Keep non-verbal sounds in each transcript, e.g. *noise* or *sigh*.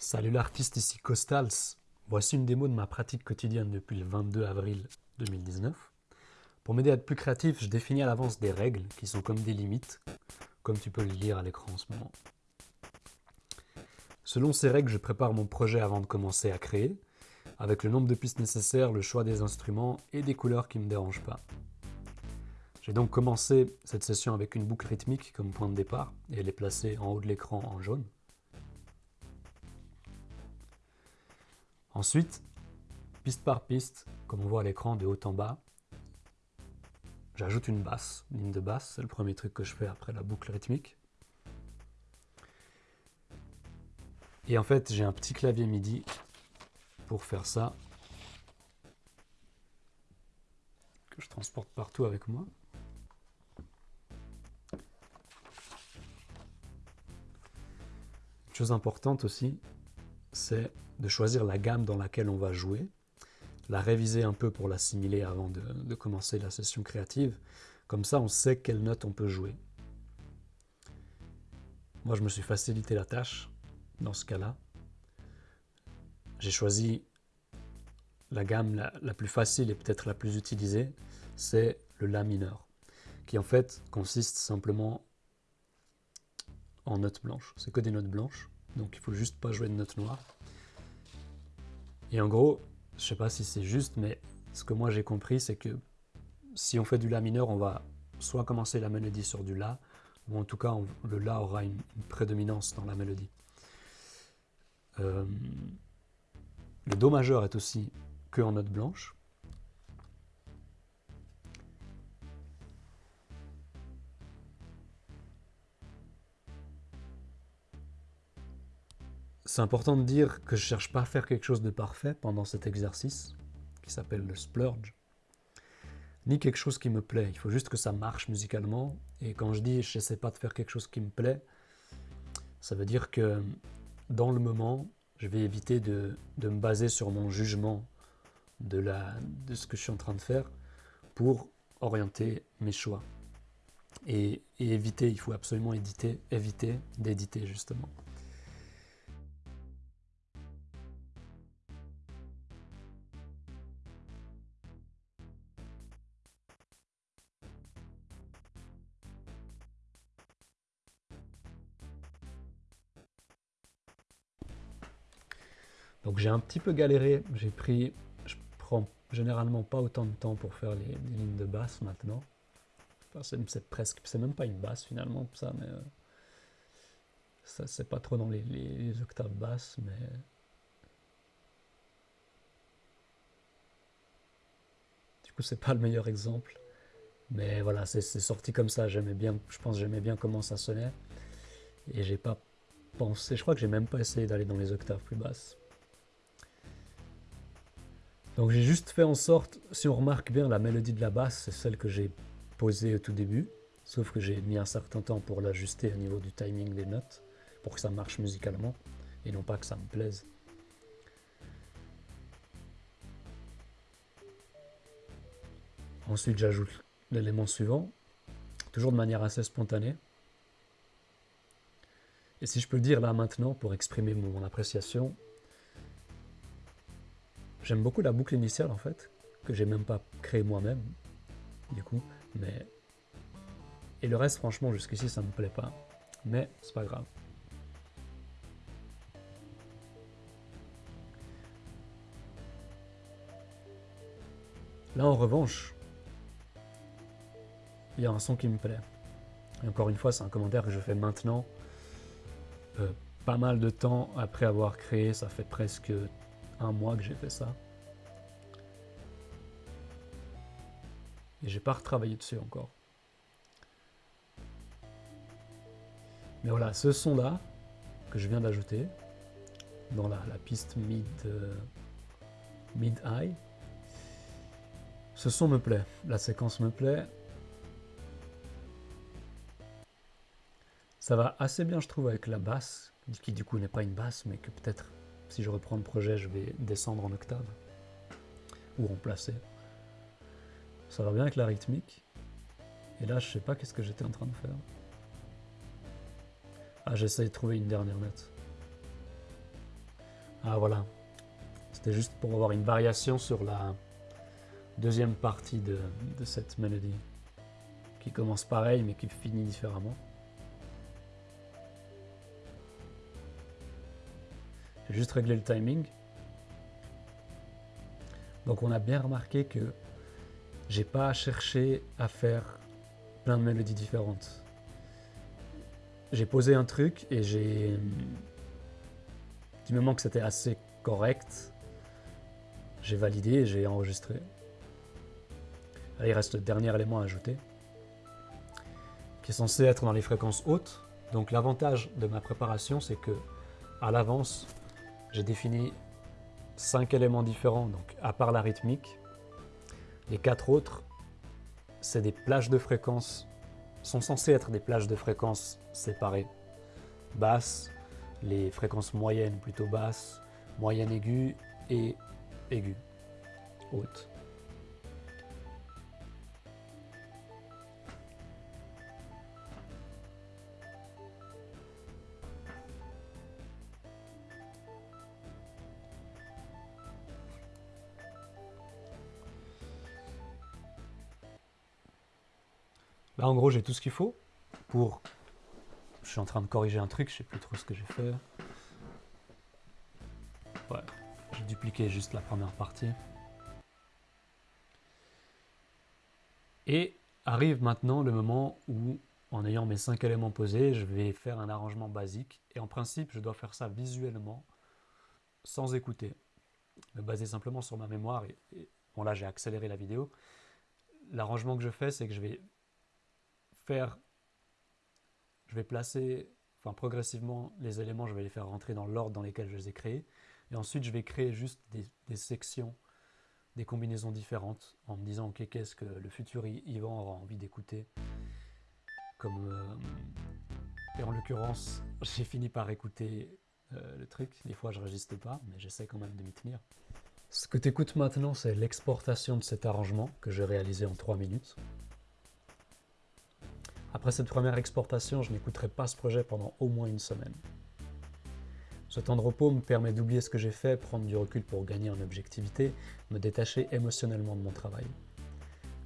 Salut l'artiste, ici Costals. Voici une démo de ma pratique quotidienne depuis le 22 avril 2019. Pour m'aider à être plus créatif, je définis à l'avance des règles qui sont comme des limites, comme tu peux le lire à l'écran en ce moment. Selon ces règles, je prépare mon projet avant de commencer à créer, avec le nombre de pistes nécessaires, le choix des instruments et des couleurs qui ne me dérangent pas. J'ai donc commencé cette session avec une boucle rythmique comme point de départ, et elle est placée en haut de l'écran en jaune. Ensuite, piste par piste, comme on voit à l'écran de haut en bas, j'ajoute une basse, une ligne de basse, c'est le premier truc que je fais après la boucle rythmique. Et en fait, j'ai un petit clavier MIDI pour faire ça, que je transporte partout avec moi. Une chose importante aussi, c'est de choisir la gamme dans laquelle on va jouer, la réviser un peu pour l'assimiler avant de, commencer la session créative. Comme ça, on sait quelle note on peut jouer. Moi, je me suis facilité la tâche dans ce cas-là. J'ai choisi la gamme la, plus facile et peut-être la plus utilisée, c'est le La mineur, qui en fait consiste simplement en notes blanches. C'est que des notes blanches, donc il faut juste pas jouer de notes noires. Et en gros, je sais pas si c'est juste, mais ce que moi j'ai compris, c'est que si on fait du La mineur, on va soit commencer la mélodie sur du La, ou en tout cas le La aura une, prédominance dans la mélodie. Euh, le Do majeur est aussi que en note blanche. C'est important de dire que je cherche pas à faire quelque chose de parfait pendant cet exercice, qui s'appelle le splurge, ni quelque chose qui me plaît. Il faut juste que ça marche musicalement. Et quand je dis je n'essaie pas de faire quelque chose qui me plaît, ça veut dire que dans le moment, je vais éviter de, me baser sur mon jugement de, la, de ce que je suis en train de faire pour orienter mes choix. Et, éviter, il faut absolument éviter, éviter d'éditer justement. Donc j'ai un petit peu galéré, j'ai pris, je prends généralement pas autant de temps pour faire les, lignes de basse maintenant. c'est presque, c'est même pas une basse finalement ça, mais euh, ça c'est pas trop dans les, octaves basses, mais du coup c'est pas le meilleur exemple. Mais voilà, c'est sorti comme ça, j'aimais bien, je pense j'aimais bien comment ça sonnait. Et j'ai pas pensé, je crois que j'ai même pas essayé d'aller dans les octaves plus basses. Donc j'ai juste fait en sorte, si on remarque bien, la mélodie de la basse, c'est celle que j'ai posée au tout début, sauf que j'ai mis un certain temps pour l'ajuster au niveau du timing des notes, pour que ça marche musicalement, et non pas que ça me plaise. Ensuite j'ajoute l'élément suivant, toujours de manière assez spontanée. Et si je peux le dire là maintenant, pour exprimer mon appréciation, J'aime beaucoup la boucle initiale en fait, que j'ai même pas créée moi-même, du coup, mais... Et le reste, franchement, jusqu'ici, ça me plaît pas. Mais c'est pas grave. Là, en revanche, il y a un son qui me plaît. Et encore une fois, c'est un commentaire que je fais maintenant, euh, pas mal de temps après avoir créé, ça fait presque un mois que j'ai fait ça. Et j'ai pas retravaillé dessus encore. Mais voilà, ce son-là, que je viens d'ajouter, dans la, piste mid, euh, mid high, ce son me plaît, la séquence me plaît. Ça va assez bien, je trouve, avec la basse, qui du coup n'est pas une basse, mais que peut-être si je reprends le projet, je vais descendre en octave ou remplacer. Ça va bien avec la rythmique. Et là, je sais pas qu'est-ce que j'étais en train de faire. Ah, j'essaie de trouver une dernière note. Ah voilà, c'était juste pour avoir une variation sur la deuxième partie de, de cette mélodie, qui commence pareil mais qui finit différemment. Juste réglé le timing. Donc on a bien remarqué que j'ai pas cherché à faire plein de mélodies différentes. J'ai posé un truc et j'ai... Du moment que c'était assez correct, j'ai validé et j'ai enregistré. il reste le dernier élément à ajouter, qui est censé être dans les fréquences hautes. Donc l'avantage de ma préparation, c'est que à l'avance, j'ai défini cinq éléments différents, donc à part la rythmique. Les quatre autres, c'est des plages de fréquences, sont censés être des plages de fréquences séparées. Basses, les fréquences moyennes plutôt basses, moyenne aiguë et aiguë, haute. Là, en gros, j'ai tout ce qu'il faut pour... Je suis en train de corriger un truc, je sais plus trop ce que j'ai fait. Ouais, j'ai dupliqué juste la première partie. Et arrive maintenant le moment où, en ayant mes cinq éléments posés, je vais faire un arrangement basique. Et en principe, je dois faire ça visuellement, sans écouter. Me baser simplement sur ma mémoire. Bon, là, j'ai accéléré la vidéo. L'arrangement que je fais, c'est que je vais je vais placer, enfin progressivement, les éléments, je vais les faire rentrer dans l'ordre dans lequel je les ai créés. Et ensuite, je vais créer juste des, sections, des combinaisons différentes, en me disant, ok, qu'est-ce que le futur Yvan aura envie d'écouter comme euh, et en l'occurrence, *laughs* j'ai fini par écouter euh, le truc. Des fois, je résiste pas, mais j'essaie quand même de m'y tenir. Ce que tu écoutes maintenant, c'est l'exportation de cet arrangement que j'ai réalisé en 3 minutes. Après cette première exportation, je n'écouterai pas ce projet pendant au moins une semaine. Ce temps de repos me permet d'oublier ce que j'ai fait, prendre du recul pour gagner en objectivité, me détacher émotionnellement de mon travail.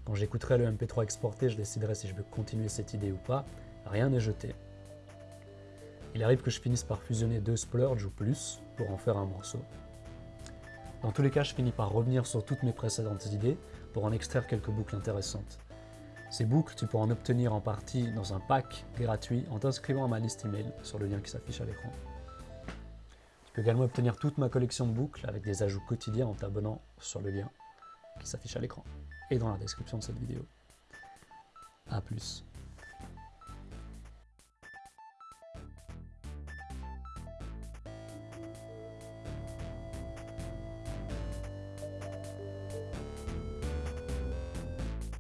Quand j'écouterai le MP3 exporté, je déciderai si je veux continuer cette idée ou pas, rien n'est jeté. Il arrive que je finisse par fusionner deux splurges ou plus pour en faire un morceau. Dans tous les cas, je finis par revenir sur toutes mes précédentes idées pour en extraire quelques boucles intéressantes. Ces boucles, tu peux en obtenir en partie dans un pack gratuit en t'inscrivant à ma liste email sur le lien qui s'affiche à l'écran. Tu peux également obtenir toute ma collection de boucles avec des ajouts quotidiens en t'abonnant sur le lien qui s'affiche à l'écran et dans la description de cette vidéo. A plus.